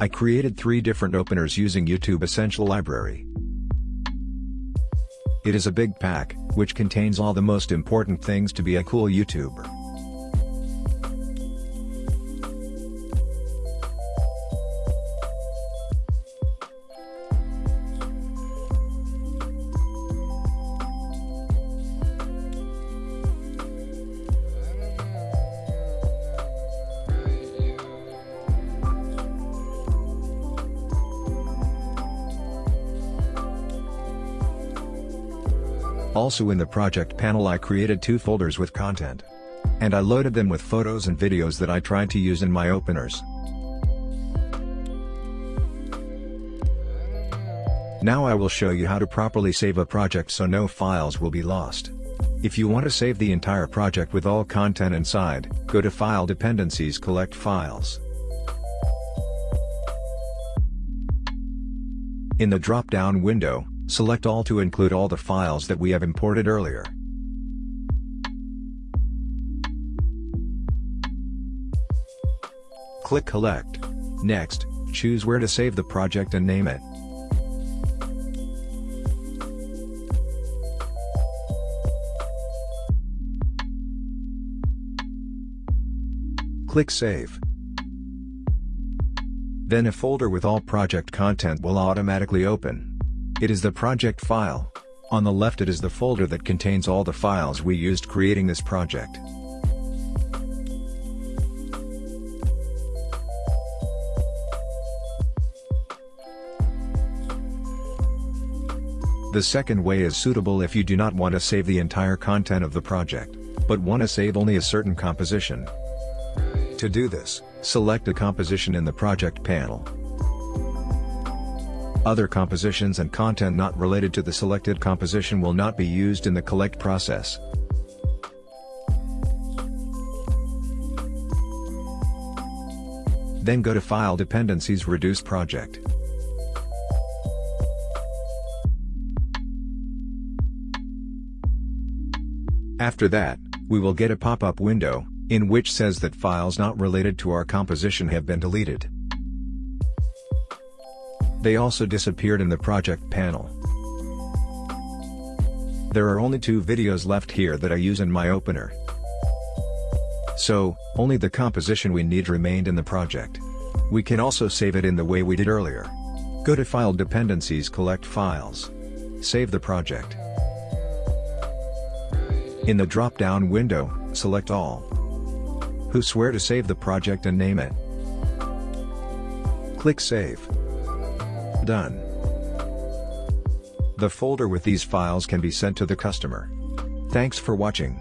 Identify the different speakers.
Speaker 1: I created three different openers using YouTube Essential Library. It is a big pack, which contains all the most important things to be a cool YouTuber. Also in the project panel I created two folders with content. And I loaded them with photos and videos that I tried to use in my openers. Now I will show you how to properly save a project so no files will be lost. If you want to save the entire project with all content inside, go to File Dependencies Collect Files. In the drop-down window, Select all to include all the files that we have imported earlier. Click Collect. Next, choose where to save the project and name it. Click Save. Then a folder with all project content will automatically open. It is the project file. On the left it is the folder that contains all the files we used creating this project. The second way is suitable if you do not want to save the entire content of the project, but want to save only a certain composition. To do this, select a composition in the project panel. Other compositions and content not related to the selected composition will not be used in the collect process. Then go to File Dependencies Reduce Project. After that, we will get a pop-up window, in which says that files not related to our composition have been deleted. They also disappeared in the project panel. There are only two videos left here that I use in my opener. So, only the composition we need remained in the project. We can also save it in the way we did earlier. Go to File Dependencies Collect Files. Save the project. In the drop-down window, select All. Who swear to save the project and name it. Click Save. Done. The folder with these files can be sent to the customer. Thanks for watching.